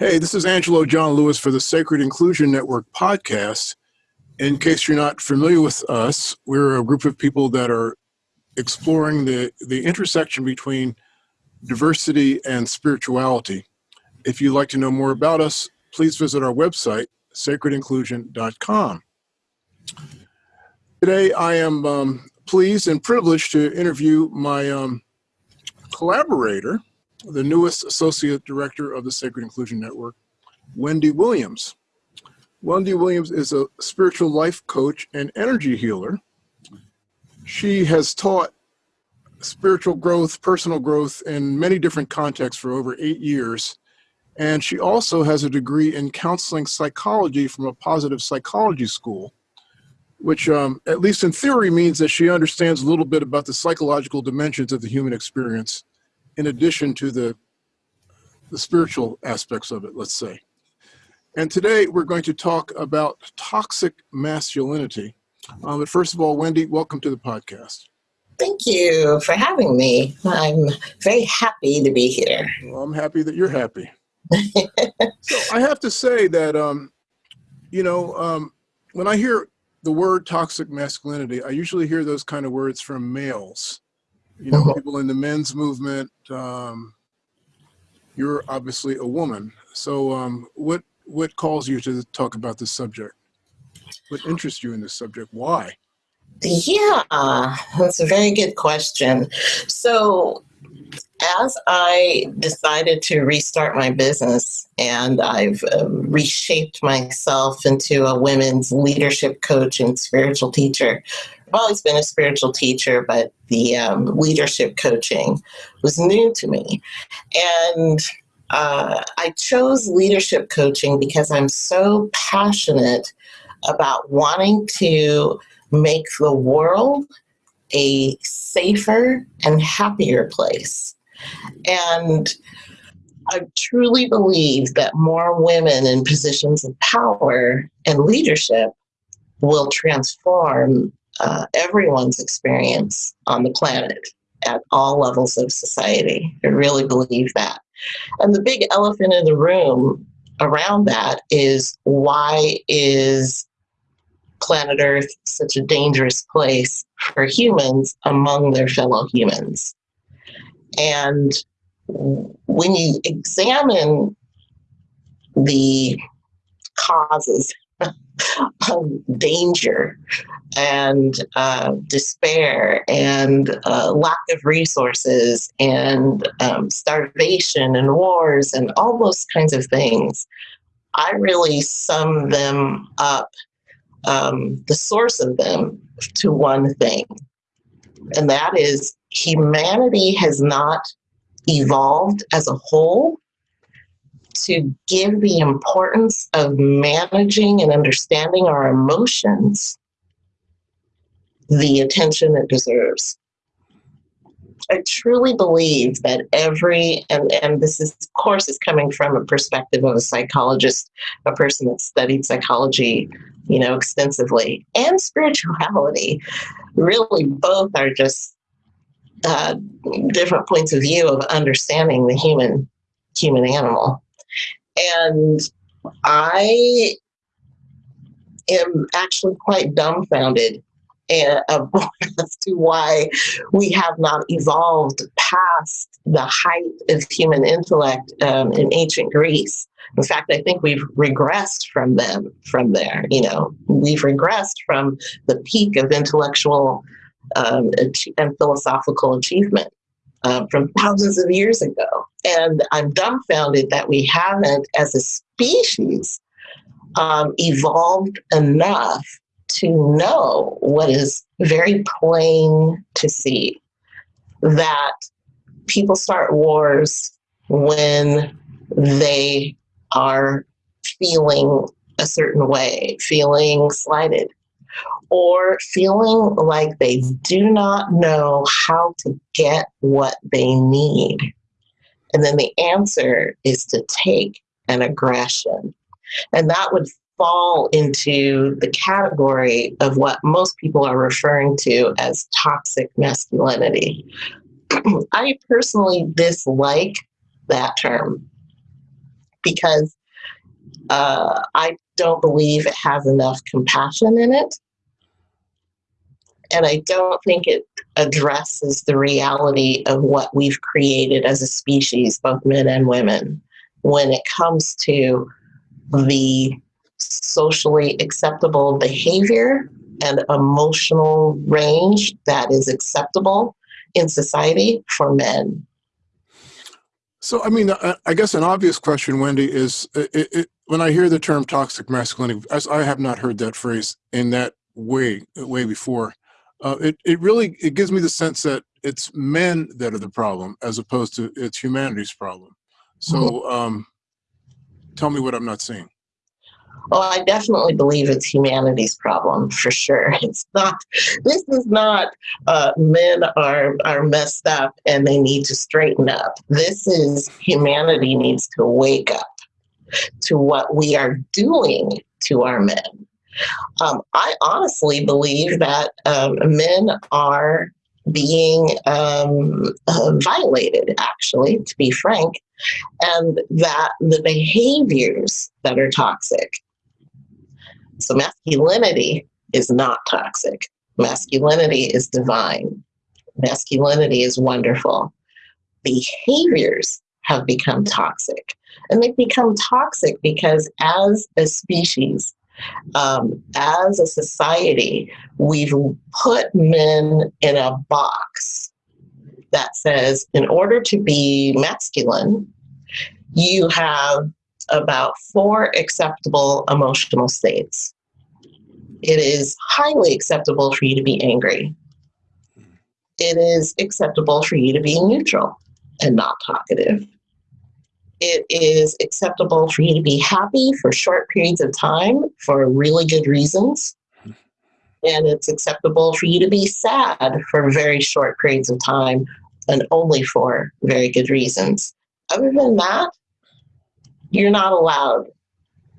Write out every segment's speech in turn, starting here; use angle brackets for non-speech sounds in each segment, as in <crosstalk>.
Hey, this is Angelo John Lewis for the Sacred Inclusion Network podcast. In case you're not familiar with us, we're a group of people that are exploring the, the intersection between diversity and spirituality. If you'd like to know more about us, please visit our website, sacredinclusion.com. Today, I am um, pleased and privileged to interview my um, collaborator, the newest Associate Director of the Sacred Inclusion Network, Wendy Williams. Wendy Williams is a spiritual life coach and energy healer. She has taught spiritual growth, personal growth in many different contexts for over eight years. And she also has a degree in counseling psychology from a positive psychology school, which, um, at least in theory, means that she understands a little bit about the psychological dimensions of the human experience in addition to the, the spiritual aspects of it, let's say. And today we're going to talk about toxic masculinity. Um, but first of all, Wendy, welcome to the podcast. Thank you for having me. I'm very happy to be here. Well, I'm happy that you're happy. <laughs> so I have to say that, um, you know, um, when I hear the word toxic masculinity, I usually hear those kind of words from males you know, people in the men's movement. Um, you're obviously a woman. So um, what, what calls you to talk about this subject? What interests you in this subject? Why? Yeah, that's a very good question. So as I decided to restart my business and I've uh, reshaped myself into a women's leadership coach and spiritual teacher, I've always been a spiritual teacher, but the um, leadership coaching was new to me. And uh, I chose leadership coaching because I'm so passionate about wanting to make the world a safer and happier place. And I truly believe that more women in positions of power and leadership will transform uh, everyone's experience on the planet at all levels of society. I really believe that. And the big elephant in the room around that is why is planet Earth such a dangerous place for humans among their fellow humans? And when you examine the causes of danger and uh, despair and uh, lack of resources and um, starvation and wars and all those kinds of things, I really sum them up, um, the source of them, to one thing. And that is humanity has not evolved as a whole to give the importance of managing and understanding our emotions the attention it deserves. I truly believe that every, and, and this is, of course, is coming from a perspective of a psychologist, a person that studied psychology, you know, extensively, and spirituality. Really, both are just uh, different points of view of understanding the human human animal. And I am actually quite dumbfounded <laughs> as to why we have not evolved past the height of human intellect um, in ancient Greece. In fact, I think we've regressed from them from there. You know, we've regressed from the peak of intellectual um, and philosophical achievement uh, from thousands of years ago. And I'm dumbfounded that we haven't, as a species, um, evolved enough to know what is very plain to see that people start wars when they are feeling a certain way, feeling slighted, or feeling like they do not know how to get what they need. And then the answer is to take an aggression. And that would fall into the category of what most people are referring to as toxic masculinity. <clears throat> I personally dislike that term because uh, I don't believe it has enough compassion in it. And I don't think it addresses the reality of what we've created as a species, both men and women, when it comes to the socially acceptable behavior and emotional range that is acceptable in society for men. So, I mean, I, I guess an obvious question, Wendy, is it, it, when I hear the term toxic masculinity, as I have not heard that phrase in that way, way before. Uh, it it really it gives me the sense that it's men that are the problem as opposed to it's humanity's problem. So, um, tell me what I'm not seeing. Well, I definitely believe it's humanity's problem for sure. <laughs> It's not. This is not. Uh, men are are messed up and they need to straighten up. This is humanity needs to wake up to what we are doing to our men. Um, I honestly believe that um, men are being um, uh, violated, actually, to be frank, and that the behaviors that are toxic so masculinity is not toxic. Masculinity is divine. Masculinity is wonderful. Behaviors have become toxic. And they've become toxic because as a species, um, as a society, we've put men in a box that says, in order to be masculine, you have about four acceptable emotional states. It is highly acceptable for you to be angry. It is acceptable for you to be neutral and not talkative. It is acceptable for you to be happy for short periods of time for really good reasons. And it's acceptable for you to be sad for very short periods of time and only for very good reasons. Other than that, you're not allowed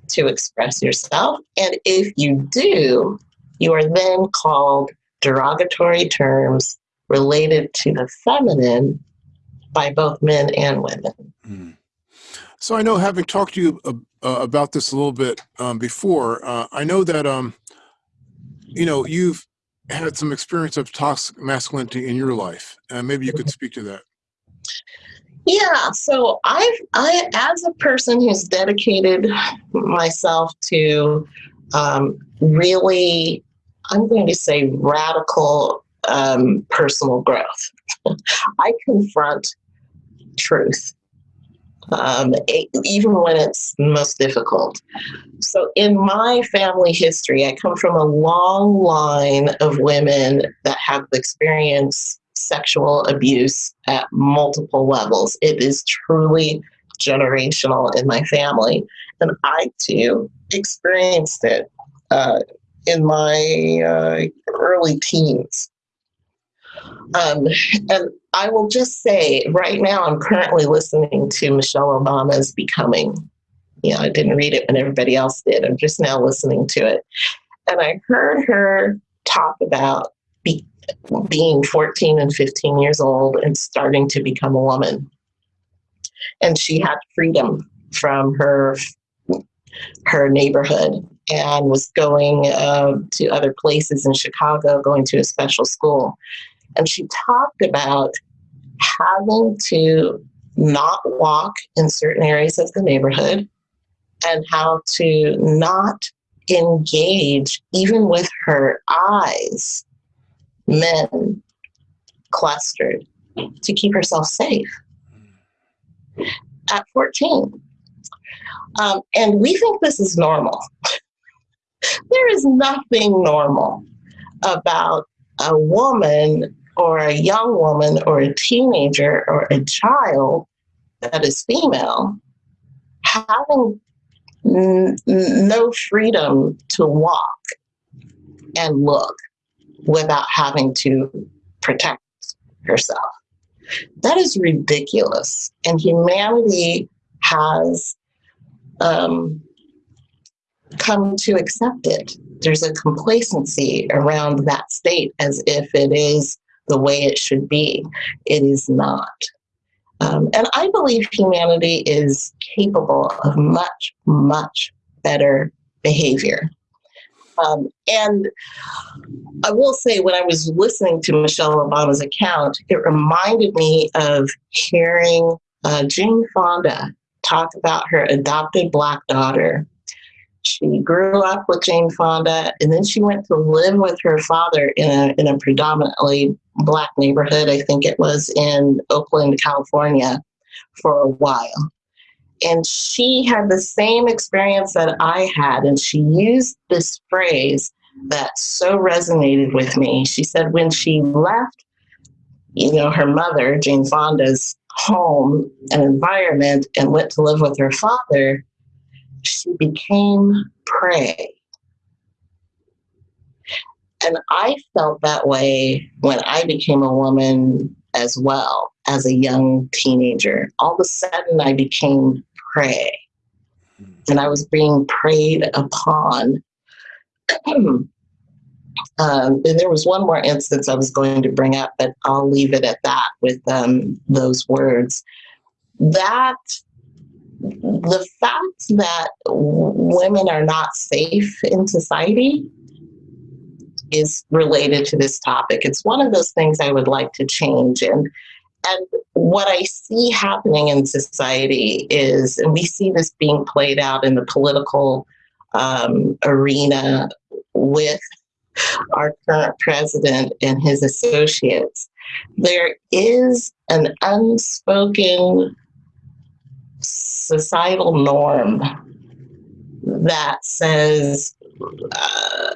to express yourself. And if you do, you are then called derogatory terms related to the feminine by both men and women. Mm. So I know, having talked to you uh, uh, about this a little bit um, before, uh, I know that um, you know you've had some experience of toxic masculinity in your life, and maybe you could mm-hmm. speak to that. Yeah, so I've I as a person who's dedicated myself to um, really, I'm going to say radical um, personal growth. <laughs> I confront truth, um, even when it's most difficult. So, in my family history, I come from a long line of women that have experienced sexual abuse at multiple levels. It is truly generational in my family. And I too experienced it uh, in my uh, early teens. Um, and I will just say right now, I'm currently listening to Michelle Obama's Becoming. You know, I didn't read it when everybody else did. I'm just now listening to it. And I heard her talk about be, being 14 and 15 years old and starting to become a woman. And she had freedom from her her neighborhood and was going uh, to other places in Chicago, going to a special school. And she talked about having to not walk in certain areas of the neighborhood and how to not engage, even with her eyes, men clustered to keep herself safe at 14. Um, and we think this is normal. <laughs> there is nothing normal about a woman or a young woman or a teenager or a child that is female having no freedom to walk and look without having to protect herself. That is ridiculous. And humanity has um, come to accept it. There's a complacency around that state as if it is the way it should be. It is not. Um, and I believe humanity is capable of much, much better behavior. Um, and I will say, when I was listening to Michelle Obama's account, it reminded me of hearing uh, Jane Fonda talk about her adopted Black daughter. She grew up with Jane Fonda, and then she went to live with her father in a, in a predominantly Black neighborhood. I think it was in Oakland, California, for a while. And she had the same experience that I had, and she used this phrase that so resonated with me. She said when she left, you know, her mother, Jane Fonda's home and environment and went to live with her father, she became prey. And I felt that way when I became a woman as well as a young teenager. All of a sudden, I became prey. And I was being preyed upon. <clears throat> um, and there was one more instance I was going to bring up, but I'll leave it at that with um, those words. That the fact that women are not safe in society is related to this topic. It's one of those things I would like to change. And and what I see happening in society is, and we see this being played out in the political um, arena with our current president and his associates, there is an unspoken societal norm that says uh,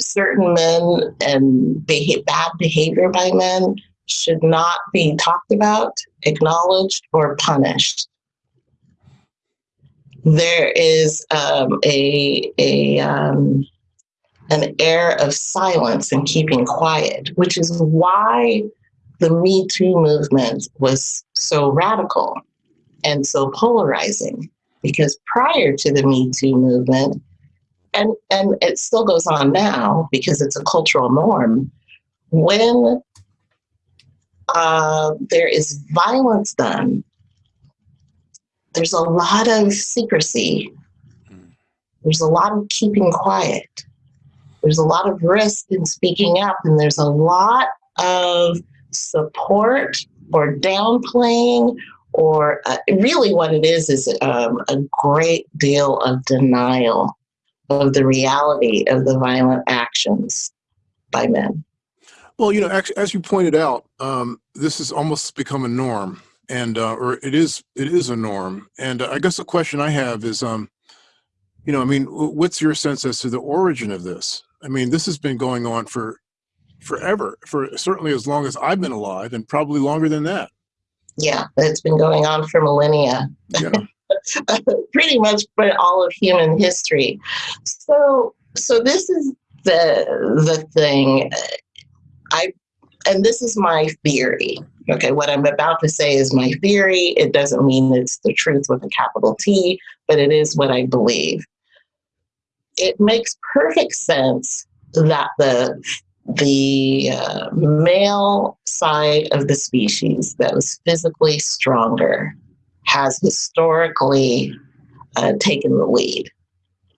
certain men and beha- bad behavior by men should not be talked about, acknowledged, or punished. There is um, a, a um, an air of silence and keeping quiet, which is why the Me Too movement was so radical and so polarizing. Because prior to the Me Too movement, and, and it still goes on now because it's a cultural norm, when uh, there is violence done, there's a lot of secrecy. There's a lot of keeping quiet. There's a lot of risk in speaking up, and there's a lot of support or downplaying, or uh, really what it is is um, a great deal of denial of the reality of the violent actions by men. Well, you know, actually, as you pointed out, um, this has almost become a norm, and uh, or it is it is a norm. And uh, I guess the question I have is, um, you know, I mean, what's your sense as to the origin of this? I mean, this has been going on for forever, for certainly as long as I've been alive, and probably longer than that. Yeah, it's been going on for millennia. Yeah. <laughs> Pretty much for all of human history. So, so this is the the thing. I and this is my theory. Okay, what I'm about to say is my theory. It doesn't mean it's the truth with a capital T, but it is what I believe. It makes perfect sense that the the uh, male side of the species that was physically stronger has historically uh, taken the lead.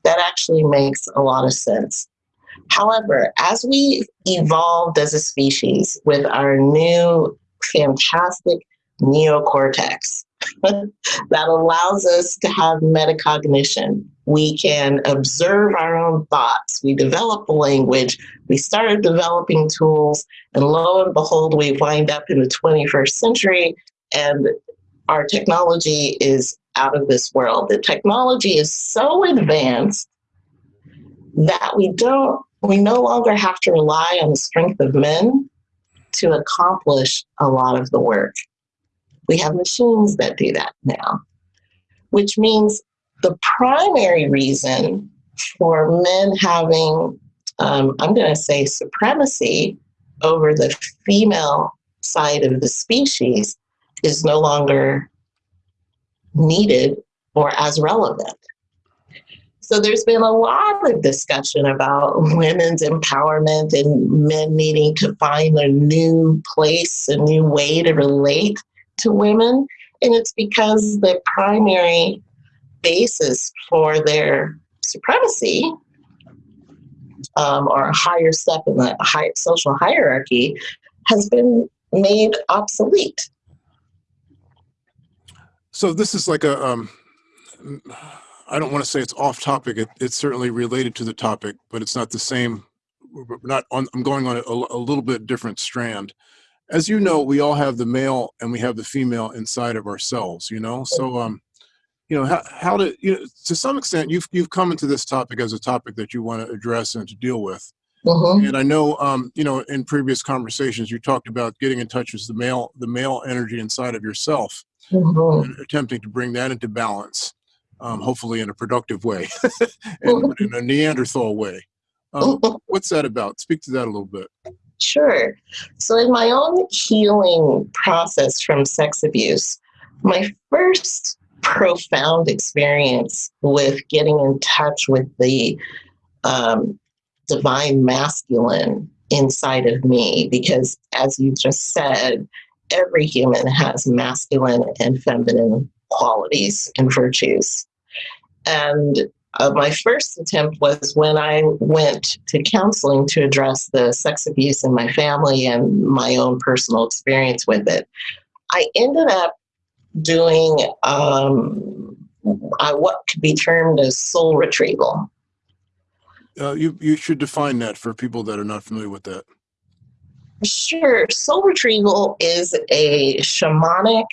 That actually makes a lot of sense. However, as we evolved as a species with our new fantastic neocortex <laughs> that allows us to have metacognition, we can observe our own thoughts. We develop a language. We started developing tools, and lo and behold, we wind up in the 21st century, and our technology is out of this world. The technology is so advanced that we don't we no longer have to rely on the strength of men to accomplish a lot of the work. We have machines that do that now, which means the primary reason for men having, um, I'm going to say, supremacy over the female side of the species is no longer needed or as relevant. So there's been a lot of discussion about women's empowerment and men needing to find a new place, a new way to relate to women. And it's because the primary basis for their supremacy um, or a higher step in the high social hierarchy has been made obsolete. So this is like a, um, I don't want to say it's off topic. It, it's certainly related to the topic, but it's not the same. We're not on, I'm going on a, a little bit different strand. As you know, we all have the male and we have the female inside of ourselves, you know? So, um, you know, how, how to, you know, to some extent, you've, you've come into this topic as a topic that you want to address and to deal with. Mhm. And I know, um, you know, in previous conversations, you talked about getting in touch with the male, the male energy inside of yourself Mhm. and attempting to bring that into balance, um, hopefully in a productive way, <laughs> and in a Neanderthal way. <laughs> Um, what's that about? Speak to that a little bit. Sure. So, in my own healing process from sex abuse, my first profound experience with getting in touch with the um, divine masculine inside of me, because as you just said, every human has masculine and feminine qualities and virtues. And uh, my first attempt was when I went to counseling to address the sex abuse in my family and my own personal experience with it. I ended up doing um, uh, what could be termed as soul retrieval. Uh, you you should define that for people that are not familiar with that. Sure, soul retrieval is a shamanic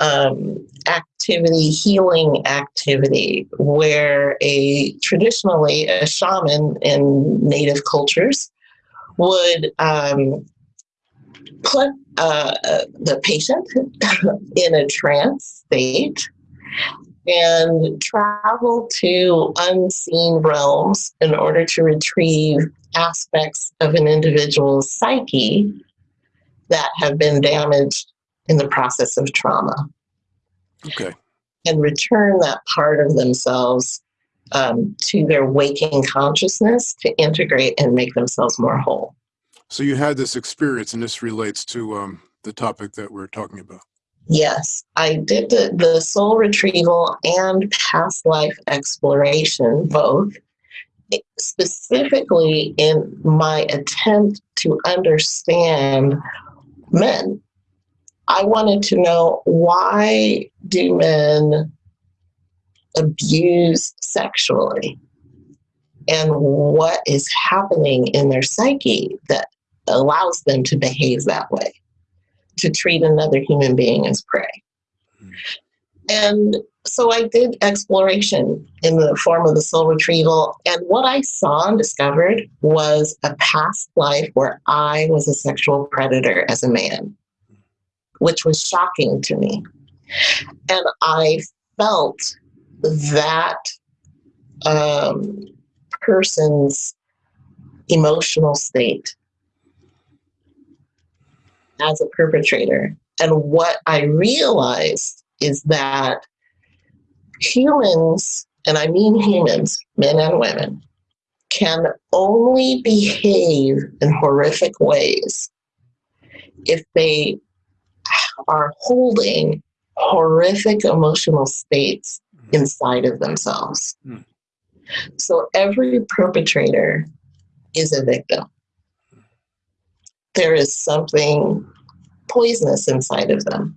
um, activity, healing activity, where a traditionally a shaman in native cultures would um, put uh, uh, the patient <laughs> in a trance state and travel to unseen realms in order to retrieve aspects of an individual's psyche that have been damaged in the process of trauma Okay. and return that part of themselves um, to their waking consciousness to integrate and make themselves more whole. So you had this experience, and this relates to um, the topic that we're talking about. Yes, I did the, the soul retrieval and past life exploration, both specifically in my attempt to understand men. I wanted to know why do men abuse sexually and what is happening in their psyche that allows them to behave that way to treat another human being as prey. And so I did exploration in the form of the soul retrieval. And what I saw and discovered was a past life where I was a sexual predator as a man, which was shocking to me. And I felt that um, person's emotional state as a perpetrator. And what I realized is that humans, and I mean humans, men and women, can only behave in horrific ways if they are holding horrific emotional states inside of themselves. Hmm. So every perpetrator is a victim there is something poisonous inside of them.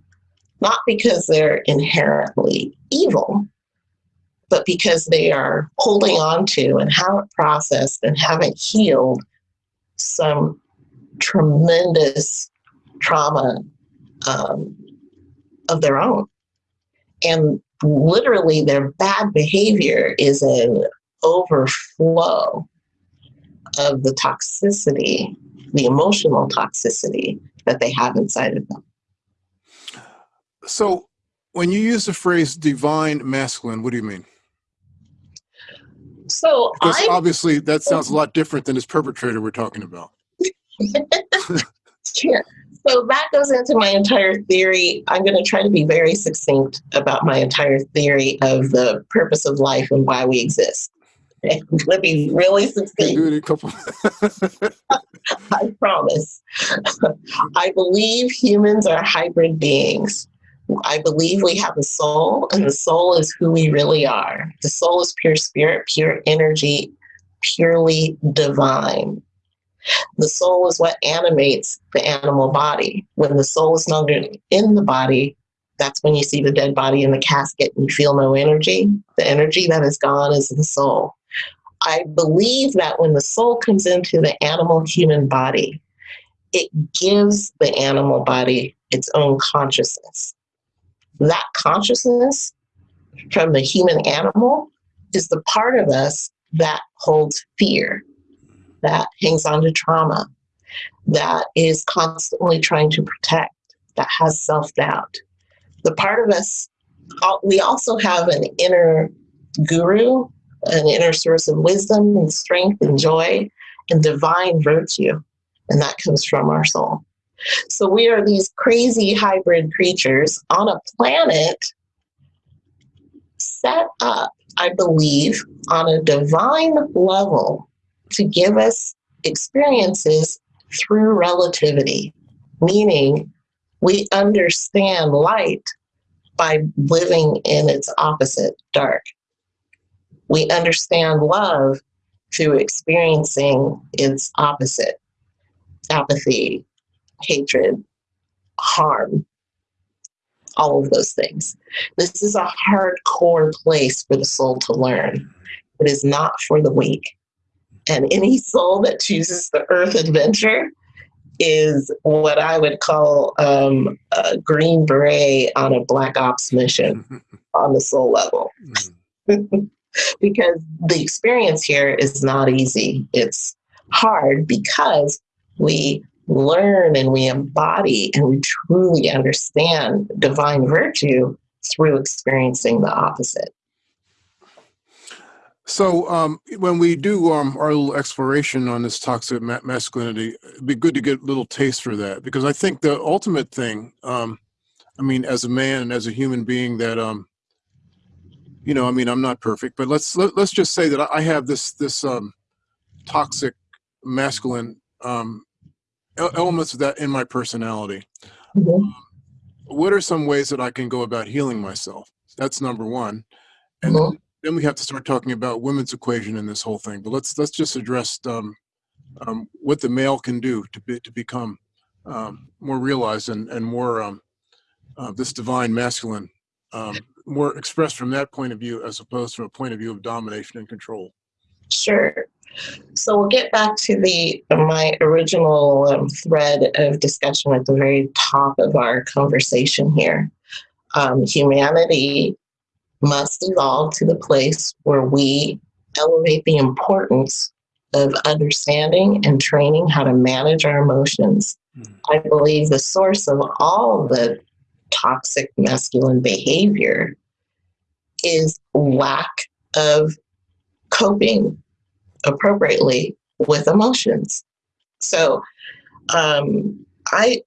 Not because they're inherently evil, but because they are holding on to and haven't processed and haven't healed some tremendous trauma um, of their own. And literally, their bad behavior is an overflow of the toxicity the emotional toxicity that they have inside of them. So when you use the phrase divine masculine, what do you mean? So Because obviously that <laughs> sounds a lot different than this perpetrator we're talking about. <laughs> Sure. So that goes into my entire theory. I'm going to try to be very succinct about my entire theory of the purpose of life and why we exist. <laughs> Going be really succinct. Do it in a couple. <laughs> I promise. I believe humans are hybrid beings. I believe we have a soul, and the soul is who we really are. The soul is pure spirit, pure energy, purely divine. The soul is what animates the animal body. When the soul is no longer in the body, that's when you see the dead body in the casket and you feel no energy. The energy that is gone is the soul. I believe that when the soul comes into the animal human body, it gives the animal body its own consciousness. That consciousness from the human animal is the part of us that holds fear, that hangs on to trauma, that is constantly trying to protect, that has self doubt. The part of us, we also have an inner guru, an inner source of wisdom and strength and joy and divine virtue. And that comes from our soul. So we are these crazy hybrid creatures on a planet set up, I believe, on a divine level to give us experiences through relativity, meaning we understand light by living in its opposite, dark. We understand love through experiencing its opposite, apathy, hatred, harm, all of those things. This is a hardcore place for the soul to learn. It is not for the weak. And any soul that chooses the earth adventure is what I would call um, a green beret on a black ops mission <laughs> on the soul level. <laughs> because the experience here is not easy. It's hard because we learn and we embody and we truly understand divine virtue through experiencing the opposite. So um, when we do um, our little exploration on this toxic ma masculinity, it'd be good to get a little taste for that because I think the ultimate thing, um, I mean, as a man and as a human being, that um, you know, I mean, I'm not perfect, but let's let, us let us just say that I have this this um, toxic masculine um, elements of that in my personality. Mm -hmm. what are some ways that I can go about healing myself? That's number one. And. Then, we have to start talking about women's equation in this whole thing. But let's let's just address um, um, what the male can do to be, to become um, more realized and and more um, uh, this divine masculine, um, more expressed from that point of view as opposed to a point of view of domination and control. Sure. So we'll get back to the my original um, thread of discussion at the very top of our conversation here. Um, humanity must evolve to the place where we elevate the importance of understanding and training how to manage our emotions. Mm. I believe the source of all the toxic masculine behavior is lack of coping appropriately with emotions. So, um, I,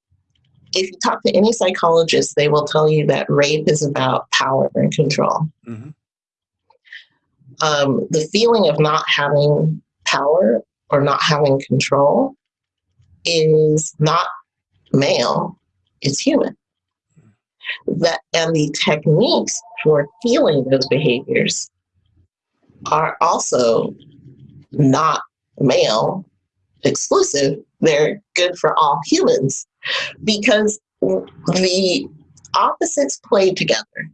if you talk to any psychologist, they will tell you that rape is about power and control. Mm-hmm. Um, the feeling of not having power or not having control is not male, it's human. That and the techniques for feeling those behaviors are also not male exclusive, they're good for all humans because the opposites play together.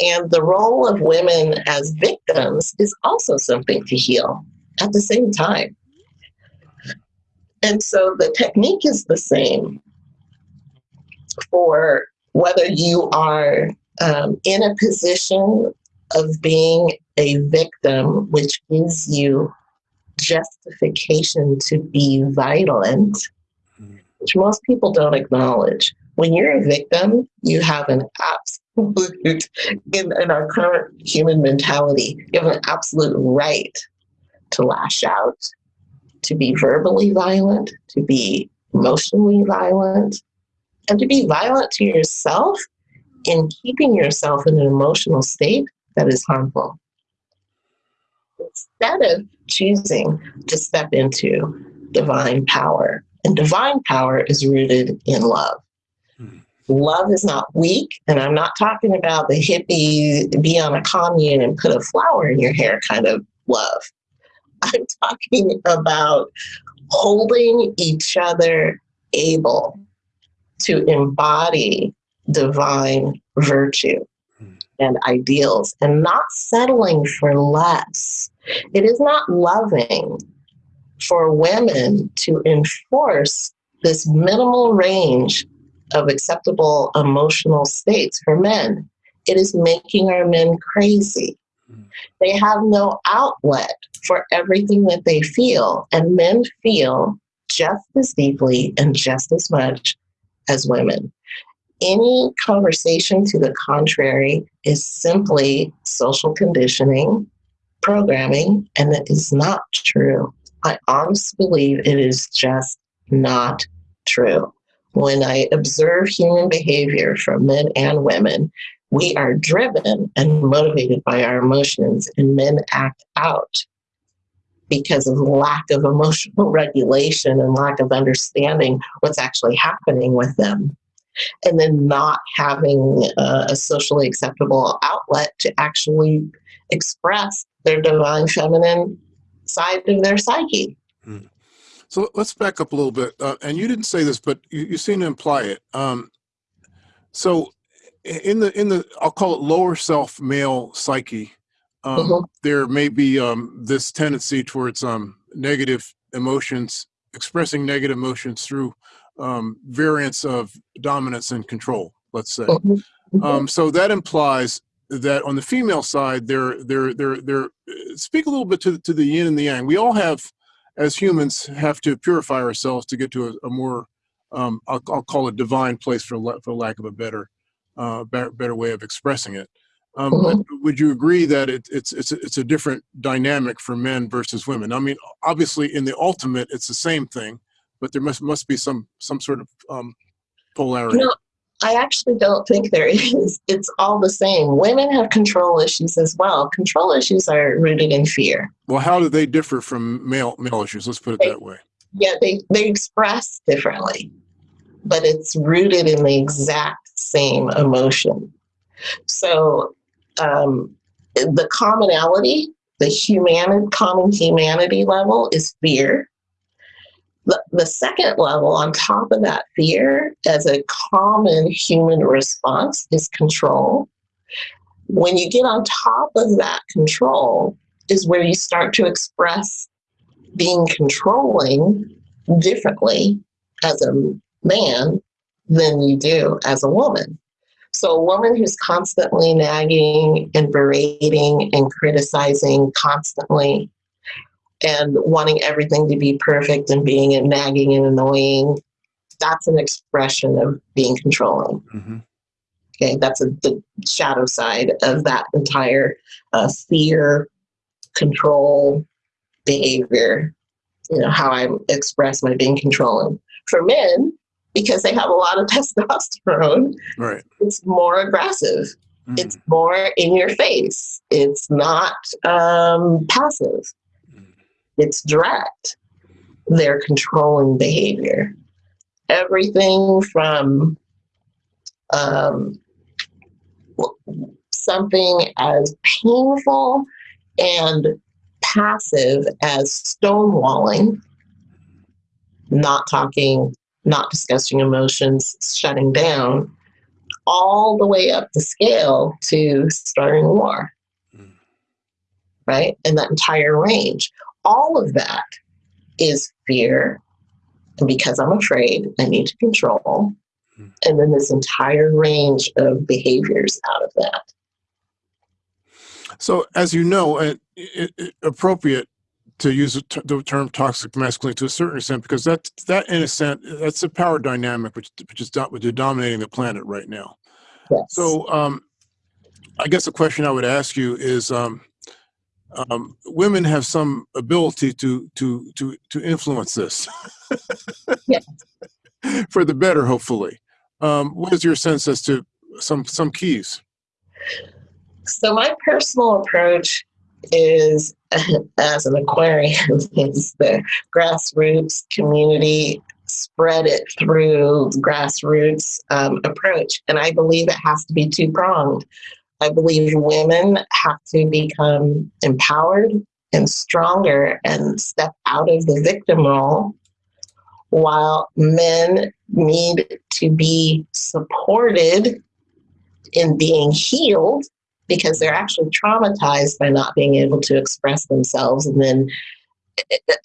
And the role of women as victims is also something to heal at the same time. And so the technique is the same for whether you are um, in a position of being a victim, which gives you justification to be violent. Which most people don't acknowledge. When you're a victim, you have an absolute, in, in our current human mentality, you have an absolute right to lash out, to be verbally violent, to be emotionally violent, and to be violent to yourself in keeping yourself in an emotional state that is harmful. instead of choosing to step into divine power. And divine power is rooted in love. Hmm. Love is not weak, and I'm not talking about the hippie be on a commune and put a flower in your hair kind of love. <laughs> I'm talking about holding each other able to embody divine virtue Hmm. and ideals and not settling for less. It is not loving for women to enforce this minimal range of acceptable emotional states for men. It is making our men crazy. Hmm. They have no outlet for everything that they feel, and men feel just as deeply and just as much as women. Any conversation to the contrary is simply social conditioning, programming, and it is not true. I honestly believe it is just not true. When I observe human behavior from men and women, we are driven and motivated by our emotions, and men act out because of lack of emotional <laughs> regulation and lack of understanding what's actually happening with them. And then not having uh, a socially acceptable outlet to actually express their divine feminine side of their psyche. So let's back up a little bit. Uh, and you didn't say this, but you, you seem to imply it. Um, so in the in the I'll call it lower self male psyche, um, Mhm. there may be um, this tendency towards um, negative emotions, expressing negative emotions through um, variants of dominance and control. Let's say. Mhm. Mhm. Um, so that implies that on the female side, they're they're they're they're speak a little bit to to the yin and the yang. We all have, as humans, have to purify ourselves to get to a, a more um, I'll, I'll call it divine place for for lack of a better uh, better, better way of expressing it. Um, but would you agree that it, it's it's a, it's a different dynamic for men versus women? I mean, obviously, in the ultimate, it's the same thing, but there must must be some some sort of um, polarity. No, I actually don't think there <laughs> is. It's all the same. Women have control issues as well. Control issues are rooted in fear. Well, how do they differ from male male issues? Let's put it that way. Yeah, they, they express differently, but it's rooted in the exact same emotion. So um, the commonality, the human common humanity level is fear. The, the second level on top of that fear as a common human response is control. When you get on top of that control is where you start to express being controlling differently as a man than you do as a woman. So, a woman who's constantly nagging and berating and criticizing constantly and wanting everything to be perfect and being and nagging and annoying, that's an expression of being controlling. hmm Okay, that's a, the shadow side of that entire uh, fear, control, behavior. You know how I express my being controlling. For men, because they have a lot of <laughs> testosterone, Right. it's more aggressive. Mhm. It's more in your face. It's not um, passive. It's direct. They're controlling behavior. Everything from um, something as painful and passive as stonewalling, not talking, not discussing emotions, shutting down, all the way up the scale to starting a war, Mm. right? And that entire range. All of that is fear. And because I'm afraid, I need to control. Mm. And then this entire range of behaviors out of that. So, as you know, and it, it, appropriate to use the term toxic masculinity to a certain extent because that that in a sense that's a power dynamic which which is do- which is dominating the planet right now. Yes. So, um, I guess the question I would ask you is, um, um, women have some ability to to to to influence this, Yes. <laughs> for the better, hopefully. Um, what is your sense as to some some keys? So my personal approach is, <laughs> as an Aquarian, <laughs> is the grassroots community spread it through grassroots um, approach. And I believe it has to be two pronged. I believe women have to become empowered and stronger and step out of the victim role, while men need to be supported in being healed because they're actually traumatized by not being able to express themselves. And then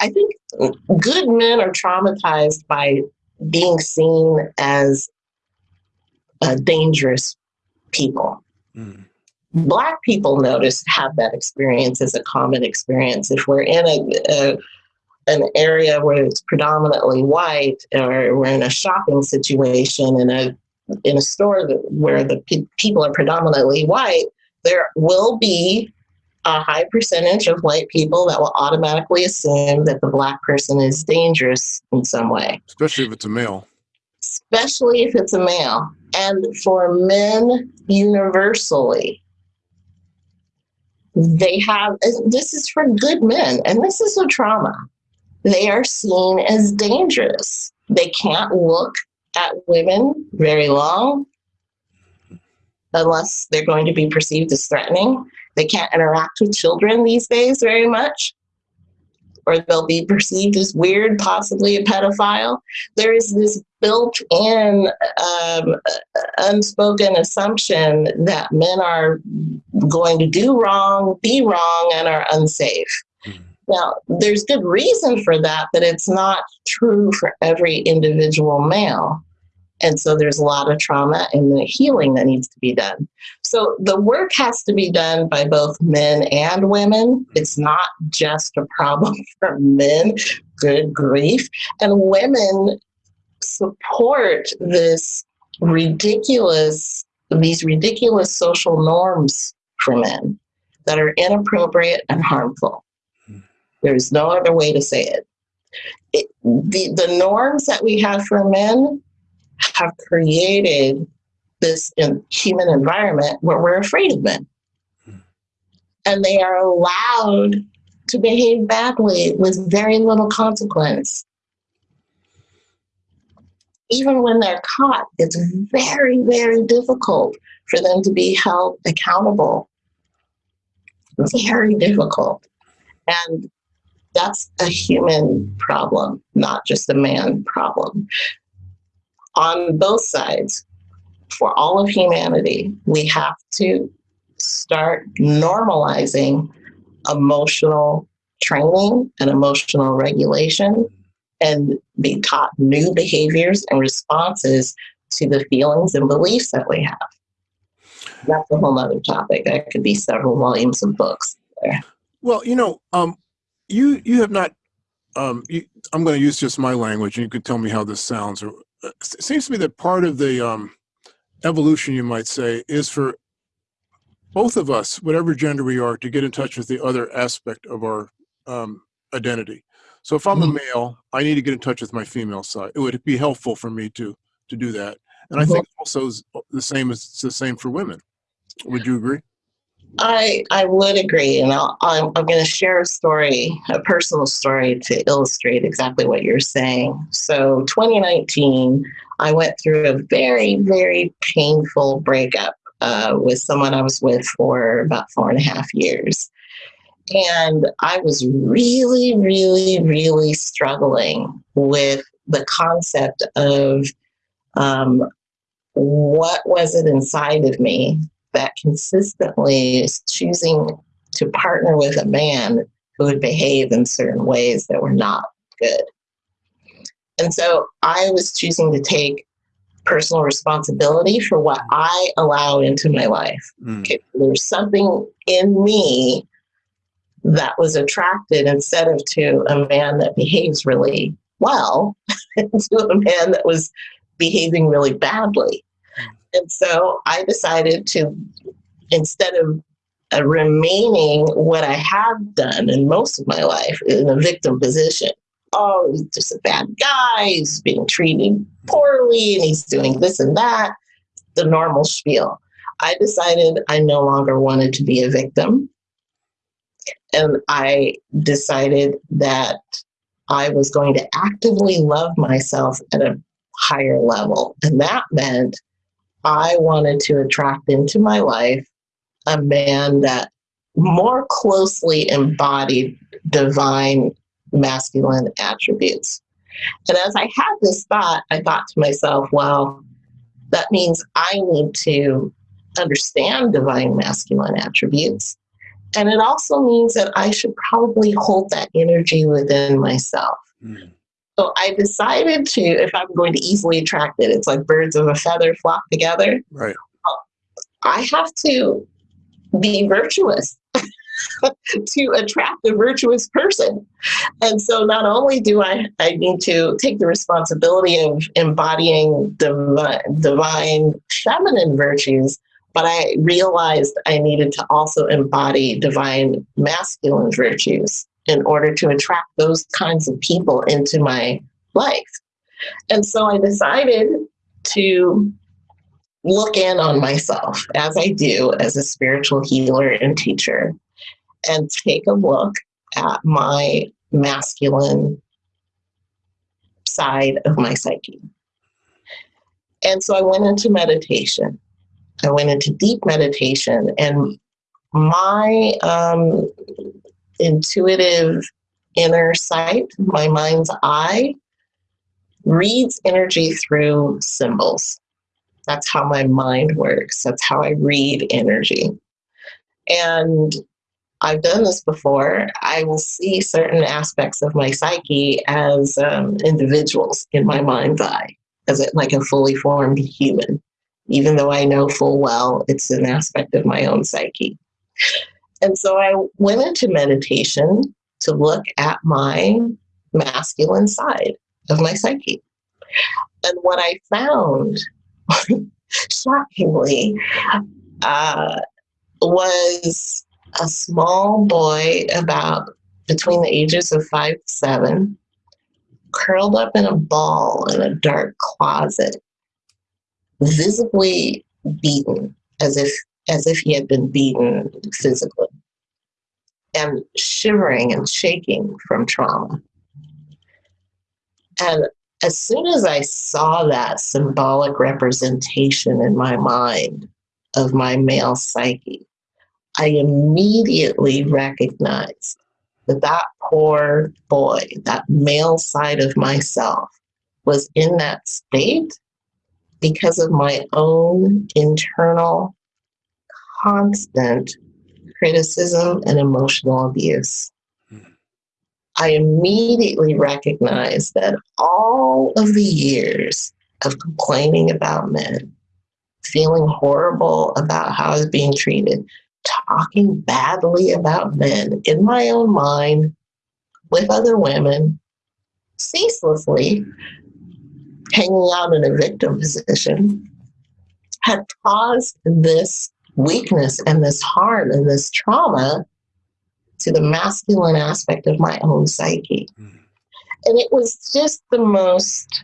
I think good men are traumatized by being seen as uh, dangerous people. Mm. Black people notice have that experience as a common experience. If we're in a, a an area where it's predominantly white, or we're in a shopping situation in a in a store that, where the pe- people are predominantly white, there will be a high percentage of white people that will automatically assume that the black person is dangerous in some way. Especially if it's a male. Especially if it's a male. And for men universally, they have, this is for good men, and this is a trauma. They are seen as dangerous. They can't look at women very long unless they're going to be perceived as threatening. They can't interact with children these days very much, or they'll be perceived as weird, possibly a pedophile. There is this built in um, unspoken assumption that men are going to do wrong, be wrong, and are unsafe. Mm-hmm. Now, there's good reason for that, but it's not true for every individual male. And so there's a lot of trauma and the healing that needs to be done. So the work has to be done by both men and women. It's not just a problem <laughs> for men, good grief. And women support this ridiculous, these ridiculous social norms for men that are inappropriate and harmful. There's no other way to say it. it the, the norms that we have for men have created this human environment where we're afraid of men. Hmm. And they are allowed to behave badly with very little consequence. Even when they're caught, it's very, very difficult for them to be held accountable. Very difficult. And that's a human problem, not just a man problem on both sides, for all of humanity, we have to start normalizing emotional training and emotional regulation and be taught new behaviors and responses to the feelings and beliefs that we have. That's a whole other topic. That could be several volumes of books there. Well, you know, um, you you have not. Um, you, I'm going to use just my language, and you could tell me how this sounds. Or it seems to me that part of the um, evolution, you might say, is for both of us, whatever gender we are, to get in touch with the other aspect of our um, identity. So if I'm a mm-hmm. male, I need to get in touch with my female side. It would be helpful for me to to do that. And I think also the same is the same for women. Would you agree? I I would agree, and I'll, I'm I'm going to share a story, a personal story, to illustrate exactly what you're saying. So, 2019, I went through a very very painful breakup uh, with someone I was with for about four and a half years, and I was really really really struggling with the concept of um, what was it inside of me that consistently is choosing to partner with a man who would behave in certain ways that were not good. And so I was choosing to take personal responsibility for what I allow into my life. Mm. Okay, there's something in me that was attracted instead of to a man that behaves really well, <laughs> to a man that was behaving really badly. And so I decided to, instead of uh, remaining what I have done in most of my life in a victim position, oh, he's just a bad guy, he's being treated poorly, and he's doing this and that, the normal spiel. I decided I no longer wanted to be a victim. And I decided that I was going to actively love myself at a higher level. And that meant I wanted to attract into my life a man that more closely embodied divine masculine attributes. And as I had this thought, I thought to myself, well, that means I need to understand divine masculine attributes. And it also means that I should probably hold that energy within myself. Mm. So I decided to, if I'm going to easily attract it, it's like birds of a feather flock together. Right. I have to be virtuous <laughs> to attract a virtuous person. And so not only do I, I need to take the responsibility of embodying divine, divine feminine virtues, but I realized I needed to also embody divine masculine virtues in order to attract those kinds of people into my life. And so I decided to look in on myself as I do as a spiritual healer and teacher and take a look at my masculine side of my psyche. And so I went into meditation. I went into deep meditation, and my um, intuitive inner sight, my mind's eye, reads energy through symbols. That's how my mind works. That's how I read energy. And I've done this before. I will see certain aspects of my psyche as um, individuals in my mind's eye, as it, like a fully formed human, even though I know full well it's an aspect of my own psyche. And so I went into meditation to look at my masculine side of my psyche. And what I found, <laughs> shockingly, uh, was a small boy about between the ages of five seven, curled up in a ball in a dark closet, visibly beaten as if as if he had been beaten physically and shivering and shaking from trauma. And as soon as I saw that symbolic representation in my mind of my male psyche, I immediately recognized that that poor boy, that male side of myself, was in that state because of my own internal constant criticism and emotional abuse. I immediately recognized that all of the years of complaining about men, feeling horrible about how I was being treated, talking badly about men in my own mind with other women, ceaselessly hanging out in a victim position, had caused this weakness and this harm and this trauma to the masculine aspect of my own psyche. Mm. And it was just the most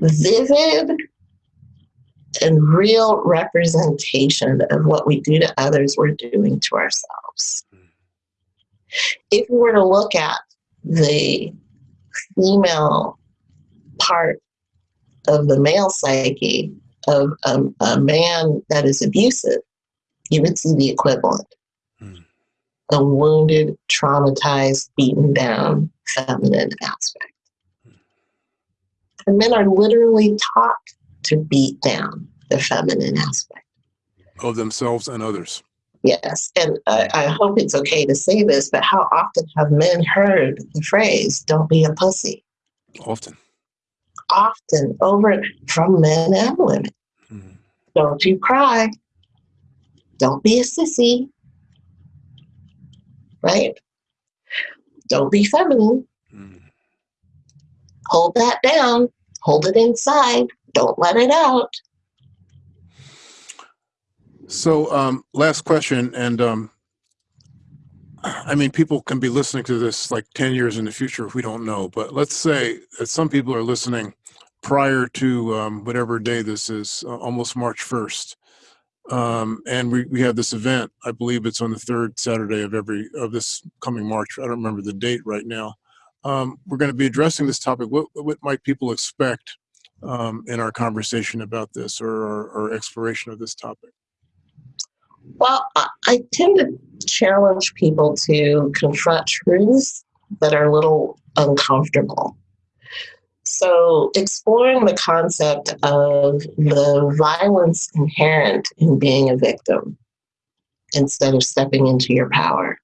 vivid and real representation of what we do to others, we're doing to ourselves. Mm. If we were to look at the female part of the male psyche, of a, a man that is abusive, you would see the equivalent. Mm. A wounded, traumatized, beaten down feminine aspect. Mm. And men are literally taught to beat down the feminine aspect of themselves and others. Yes, and I, I hope it's okay to say this, but how often have men heard the phrase, don't be a pussy? Often often over from men and women. Mm-hmm. Don't you cry. Don't be a sissy. Right? Don't be feminine. Mm-hmm. Hold that down. Hold it inside. Don't let it out. So, um, last question, and um, I mean, people can be listening to this like 10 years in the future if we don't know, but let's say that some people are listening prior to um, whatever day this is, uh, almost March 1st. Um, and we, we have this event, I believe it's on the third Saturday of every, of this coming March. I don't remember the date right now. Um, we're going to be addressing this topic. What, what might people expect um, in our conversation about this or, or exploration of this topic? Well, I tend to challenge people to confront truths that are a little uncomfortable. So, exploring the concept of the violence inherent in being a victim instead of stepping into your power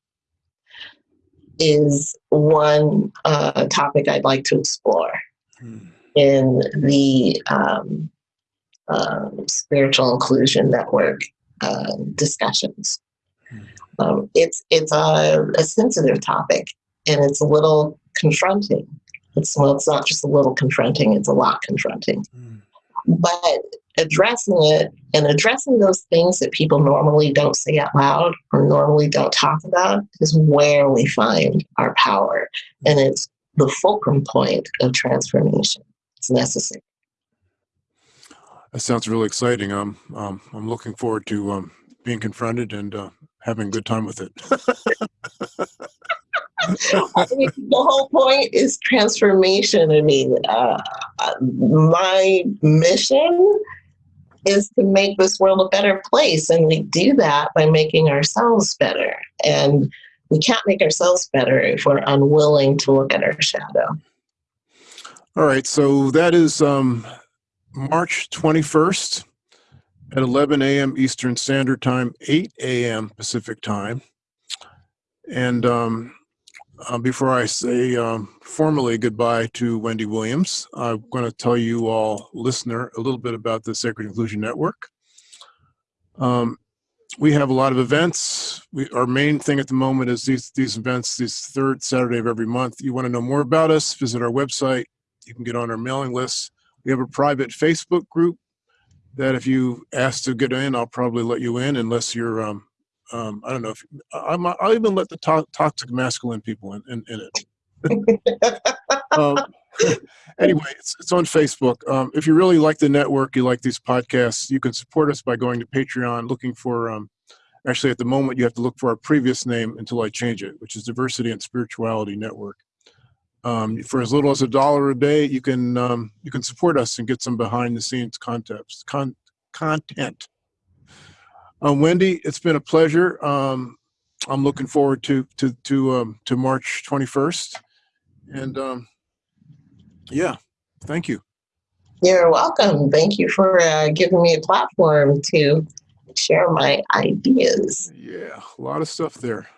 is one uh, topic I'd like to explore Hmm. in the um, um, Spiritual Inclusion Network uh, discussions. Hmm. Um, it's it's a, a sensitive topic and it's a little confronting. It's well, it's not just a little confronting; it's a lot confronting. Hmm. But addressing it and addressing those things that people normally don't say out loud or normally don't talk about is where we find our power, and it's the fulcrum point of transformation. It's necessary. That sounds really exciting. Um, um, I'm looking forward to um, being confronted and uh, having a good time with it. <laughs> I mean, the whole point is transformation. I mean, uh, my mission is to make this world a better place, and we do that by making ourselves better. And we can't make ourselves better if we're unwilling to look at our shadow. All right, so that is um, March 21st at 11 a.m. Eastern Standard Time, 8 a.m. Pacific Time. And um, uh, before I say um, formally goodbye to Wendy Williams, I'm going to tell you all, listener, a little bit about the Sacred Inclusion Network. Um, we have a lot of events. We, our main thing at the moment is these, these events, this third Saturday of every month. You want to know more about us, visit our website. You can get on our mailing list. We have a private Facebook group that if you ask to get in, I'll probably let you in unless you're, um, um, I don't know if, I, I'll even let the to toxic masculine people in, in, in it. um, <laughs> anyway, it's, it's on Facebook. Um, if you really like the network, you like these podcasts, you can support us by going to Patreon, looking for, um, actually at the moment you have to look for our previous name until I change it, which is Diversity and Spirituality Network. Um, for as little as a dollar a day, you can um, you can support us and get some behind the scenes context, con content. Um, Wendy, it's been a pleasure. Um, I'm looking forward to to to um, to March 21st, and um, yeah, thank you. You're welcome. Thank you for uh, giving me a platform to share my ideas. Yeah, a lot of stuff there.